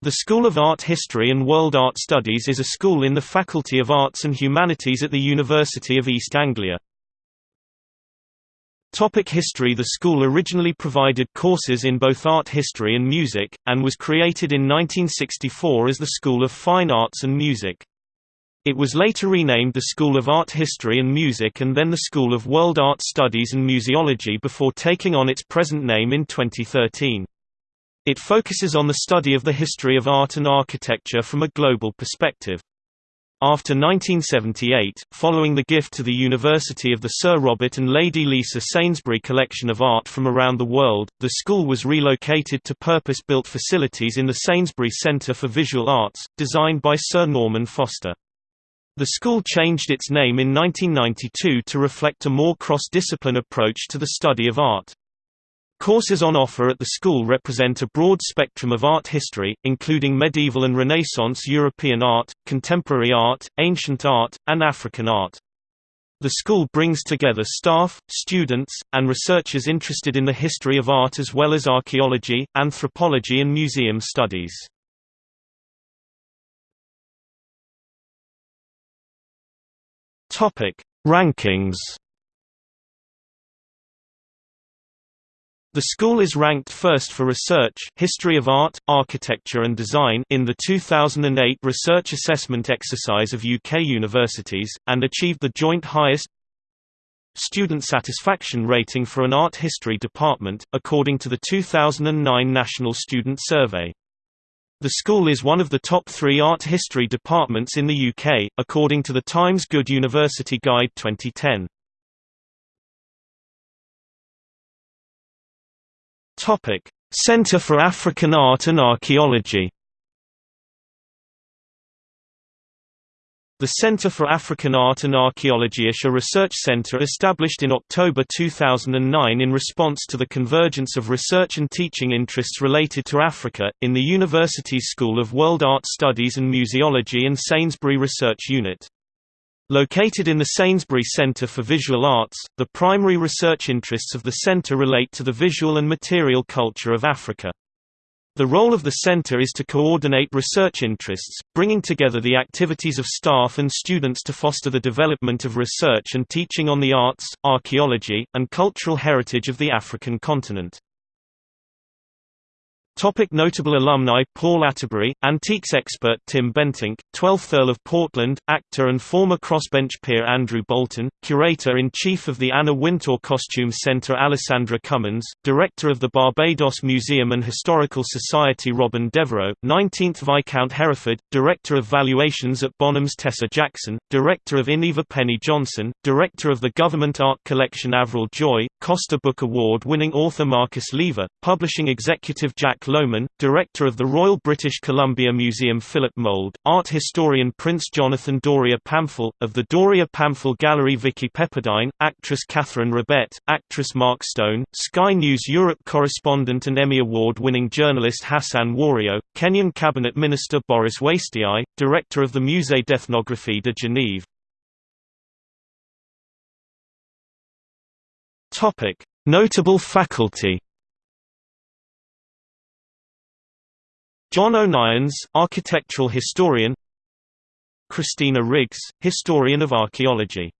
The School of Art History and World Art Studies is a school in the Faculty of Arts and Humanities at the University of East Anglia. Topic history The school originally provided courses in both art history and music, and was created in 1964 as the School of Fine Arts and Music. It was later renamed the School of Art History and Music and then the School of World Art Studies and Museology before taking on its present name in 2013. It focuses on the study of the history of art and architecture from a global perspective. After 1978, following the gift to the University of the Sir Robert and Lady Lisa Sainsbury collection of art from around the world, the school was relocated to purpose-built facilities in the Sainsbury Centre for Visual Arts, designed by Sir Norman Foster. The school changed its name in 1992 to reflect a more cross-discipline approach to the study of art. Courses on offer at the school represent a broad spectrum of art history, including medieval and Renaissance European art, contemporary art, ancient art, and African art. The school brings together staff, students, and researchers interested in the history of art as well as archaeology, anthropology and museum studies. Rankings The school is ranked first for research history of art, architecture and design in the 2008 Research Assessment Exercise of UK universities, and achieved the joint highest student satisfaction rating for an art history department, according to the 2009 National Student Survey. The school is one of the top three art history departments in the UK, according to the Times Good University Guide 2010. Topic: Center for African Art and Archaeology. The Center for African Art and Archaeology is a research center established in October 2009 in response to the convergence of research and teaching interests related to Africa, in the university's School of World Art Studies and Museology and Sainsbury Research Unit. Located in the Sainsbury Centre for Visual Arts, the primary research interests of the centre relate to the visual and material culture of Africa. The role of the center is to coordinate research interests, bringing together the activities of staff and students to foster the development of research and teaching on the arts, archaeology, and cultural heritage of the African continent. Topic notable alumni Paul Atterbury, antiques expert Tim Bentinck, 12th Earl of Portland, actor and former crossbench peer Andrew Bolton, Curator-in-Chief of the Anna Wintour Costume Centre Alessandra Cummins, Director of the Barbados Museum and Historical Society Robin Devereux, 19th Viscount Hereford, Director of Valuations at Bonhams Tessa Jackson, Director of Iniva Penny Johnson, Director of the Government Art Collection Avril Joy, Costa Book Award-winning author Marcus Lever, Publishing Executive Jack Lohman, Director of the Royal British Columbia Museum Philip Mould, Art Historian Prince Jonathan Doria Pamphilj, of the Doria Pamphilj Gallery Vicky Pepperdine, Actress Catherine Rabett, Actress Mark Stone, Sky News Europe Correspondent and Emmy Award-winning journalist Hassan Wario, Kenyan Cabinet Minister Boris Wastiau, Director of the Musée d'Ethnographie de Genève. Notable faculty John Onians, architectural historian Christina Riggs, historian of archaeology